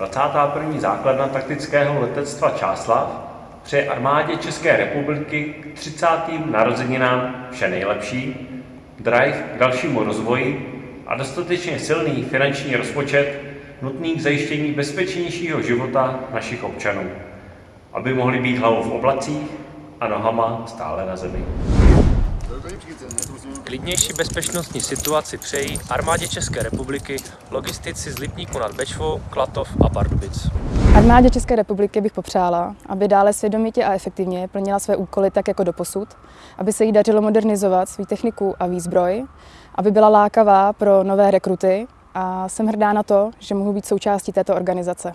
21. základna taktického letectva Čáslav přeje armádě České republiky k 30. narozeninám vše nejlepší, drive k dalšímu rozvoji a dostatečně silný finanční rozpočet nutný k zajištění bezpečnějšího života našich občanů, aby mohli být hlavou v oblacích a nohama stále na zemi. Klidnější bezpečnostní situaci přejí armádě České republiky logistici z Lipníku nad Bečvou, Klatov a Pardubic. Armádě České republiky bych popřála, aby dále svědomitě a efektivně plnila své úkoly tak jako doposud, aby se jí dařilo modernizovat svou techniku a výzbroj, aby byla lákavá pro nové rekruty a jsem hrdá na to, že mohu být součástí této organizace.